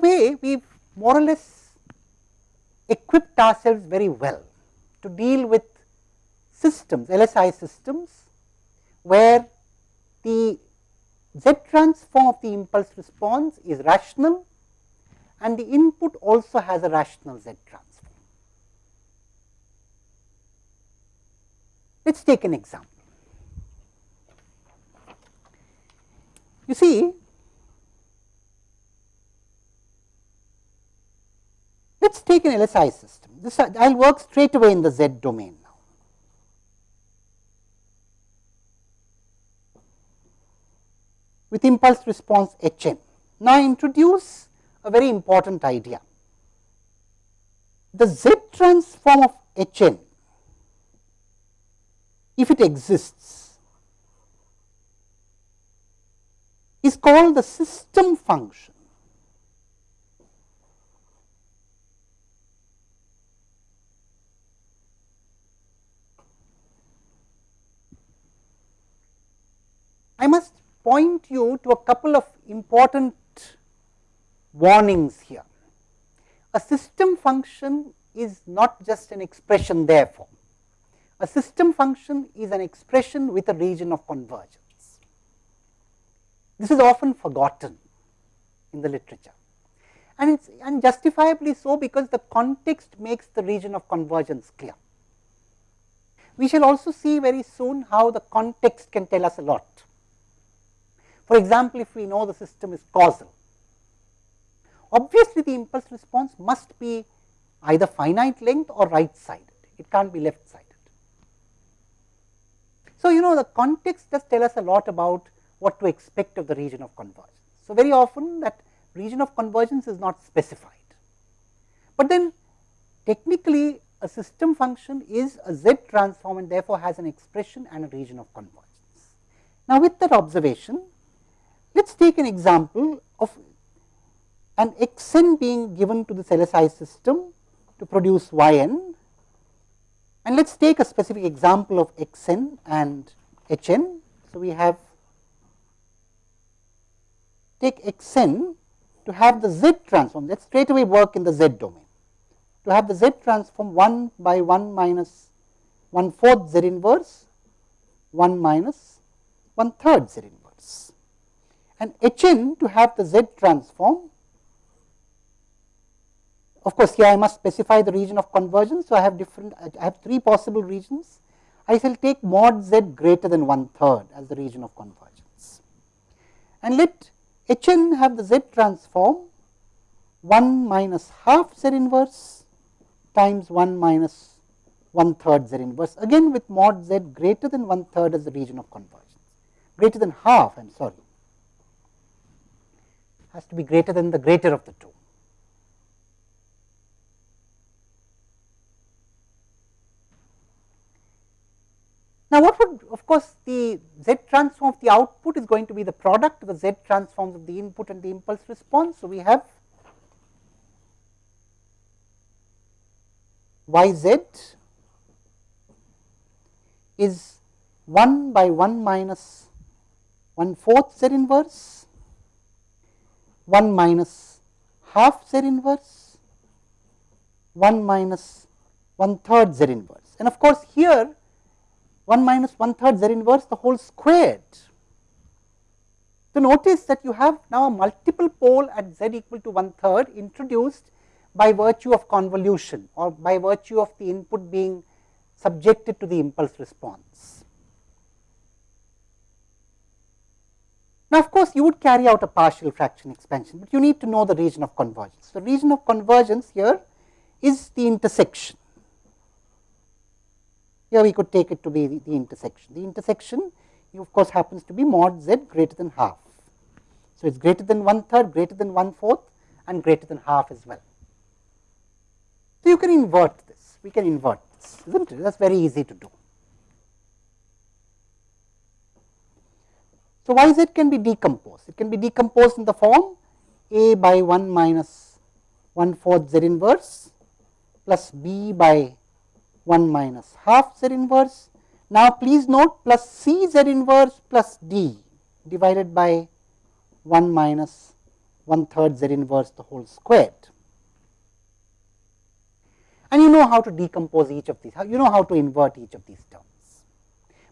way we more or less equipped ourselves very well to deal with systems, LSI systems, where the Z transform of the impulse response is rational and the input also has a rational Z transform. Let us take an example. You see, let us take an LSI system. This I will work straight away in the Z domain now. With impulse response H n. Now, I introduce a very important idea. The Z transform of H n, if it exists, is called the system function I must point you to a couple of important warnings here. A system function is not just an expression therefore. A system function is an expression with a region of convergence. This is often forgotten in the literature and it's and justifiably so because the context makes the region of convergence clear. We shall also see very soon how the context can tell us a lot. For example, if we know the system is causal, obviously the impulse response must be either finite length or right sided, it cannot be left sided. So, you know the context does tell us a lot about what to expect of the region of convergence. So, very often that region of convergence is not specified, but then technically a system function is a z transform and therefore has an expression and a region of convergence. Now, with that observation let us take an example of an x n being given to the LSI system to produce y n. And let us take a specific example of x n and h n. So, we have take x n to have the z transform. Let us straight away work in the z domain. To have the z transform 1 by 1 minus 1 fourth z inverse 1 minus 1 third z inverse and H n to have the Z transform. Of course, here I must specify the region of convergence. So, I have different I have three possible regions. I shall take mod Z greater than one third as the region of convergence and let H n have the Z transform 1 minus half Z inverse times 1 minus one third Z inverse again with mod Z greater than one third as the region of convergence greater than half I am sorry has to be greater than the greater of the two. Now, what would of course, the Z transform of the output is going to be the product of the Z transforms of the input and the impulse response. So, we have y z is 1 by 1 minus 1 fourth Z inverse 1 minus half z inverse 1 minus 1 third z inverse and of course here 1 minus 1 third z inverse the whole squared. So, notice that you have now a multiple pole at z equal to 1 third introduced by virtue of convolution or by virtue of the input being subjected to the impulse response. Now, of course, you would carry out a partial fraction expansion, but you need to know the region of convergence. The region of convergence here is the intersection. Here we could take it to be the, the intersection. The intersection of course happens to be mod z greater than half. So, it is greater than one third, greater than one fourth and greater than half as well. So, you can invert this, we can invert this, is not it? That is very easy to do. So, y z can be decomposed, it can be decomposed in the form a by 1 minus 1 fourth z inverse plus b by 1 minus half z inverse. Now, please note plus c z inverse plus d divided by 1 minus 1 third z inverse the whole squared. And you know how to decompose each of these, you know how to invert each of these terms.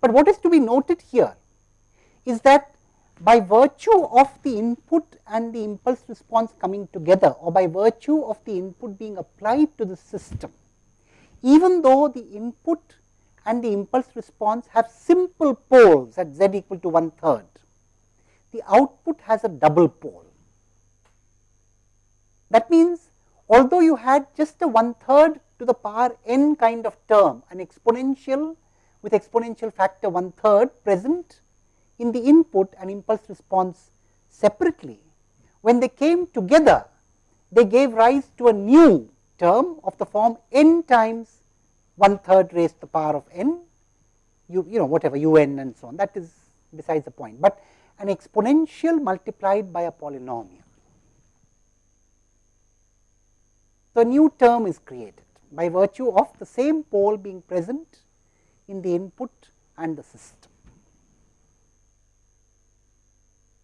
But what is to be noted here is that by virtue of the input and the impulse response coming together or by virtue of the input being applied to the system, even though the input and the impulse response have simple poles at z equal to one third, the output has a double pole. That means, although you had just a one third to the power n kind of term, an exponential with exponential factor one third present in the input and impulse response separately. When they came together, they gave rise to a new term of the form n times one third raised to the power of n, you, you know whatever u n and so on that is besides the point, but an exponential multiplied by a polynomial. So, a new term is created by virtue of the same pole being present in the input and the system.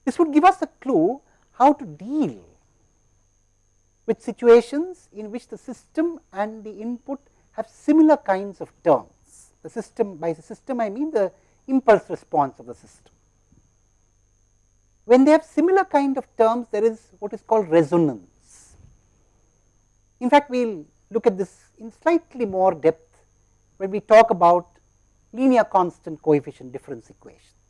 This would give us a clue how to deal with situations in which the system and the input have similar kinds of terms. The system by the system I mean the impulse response of the system. When they have similar kind of terms there is what is called resonance. In fact, we will look at this in slightly more depth when we talk about linear constant coefficient difference equations.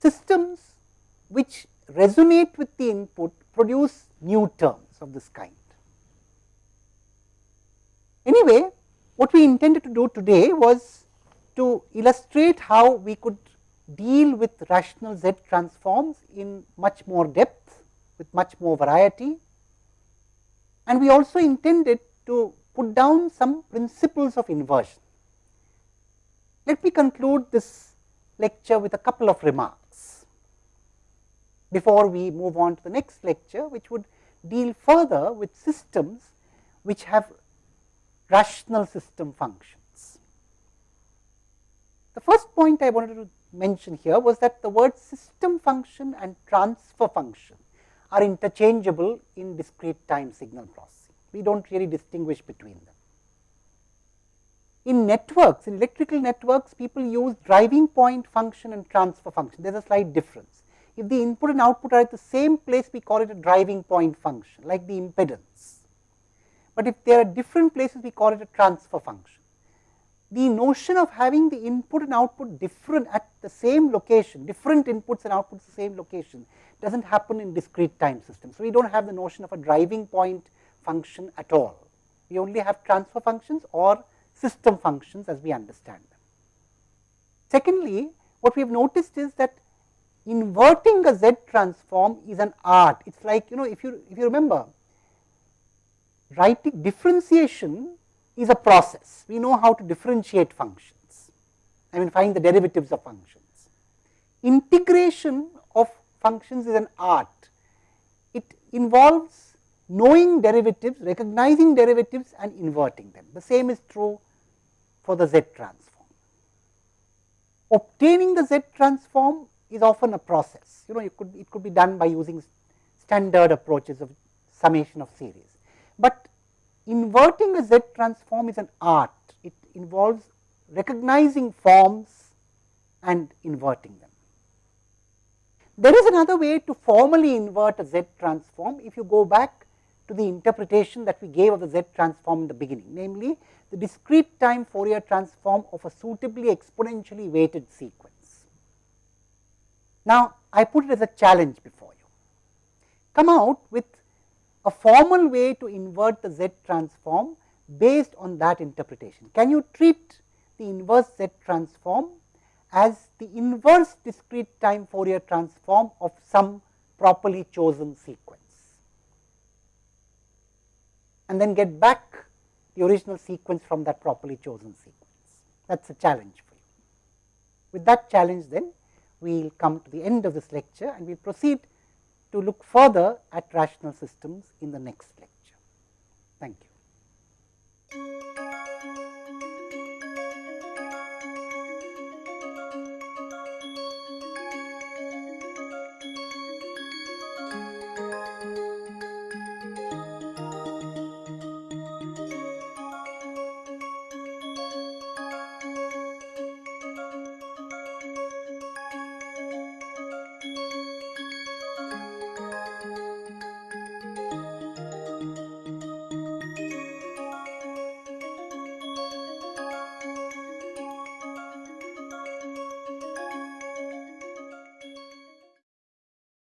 Systems which resonate with the input produce new terms of this kind. Anyway, what we intended to do today was to illustrate how we could deal with rational Z transforms in much more depth with much more variety. And we also intended to put down some principles of inversion. Let me conclude this lecture with a couple of remarks before we move on to the next lecture, which would deal further with systems which have rational system functions. The first point I wanted to mention here was that the word system function and transfer function are interchangeable in discrete time signal processing. We do not really distinguish between them. In networks, in electrical networks, people use driving point function and transfer function. There is a slight difference. If the input and output are at the same place, we call it a driving point function like the impedance. But if they are at different places, we call it a transfer function. The notion of having the input and output different at the same location, different inputs and outputs the same location does not happen in discrete time systems. So, we do not have the notion of a driving point function at all. We only have transfer functions or system functions as we understand them. Secondly, what we have noticed is that inverting a Z transform is an art. It is like you know if you if you remember writing differentiation is a process. We know how to differentiate functions. I mean find the derivatives of functions. Integration of functions is an art. It involves knowing derivatives, recognizing derivatives and inverting them. The same is true for the Z transform. Obtaining the Z transform is often a process. You know, it could it could be done by using standard approaches of summation of series. But inverting a Z transform is an art. It involves recognizing forms and inverting them. There is another way to formally invert a Z transform if you go back to the interpretation that we gave of the Z transform in the beginning, namely the discrete time Fourier transform of a suitably exponentially weighted sequence. Now, I put it as a challenge before you. Come out with a formal way to invert the Z transform based on that interpretation. Can you treat the inverse Z transform as the inverse discrete time Fourier transform of some properly chosen sequence and then get back the original sequence from that properly chosen sequence. That is a challenge for you. With that challenge then we will come to the end of this lecture and we will proceed to look further at rational systems in the next lecture. Thank you.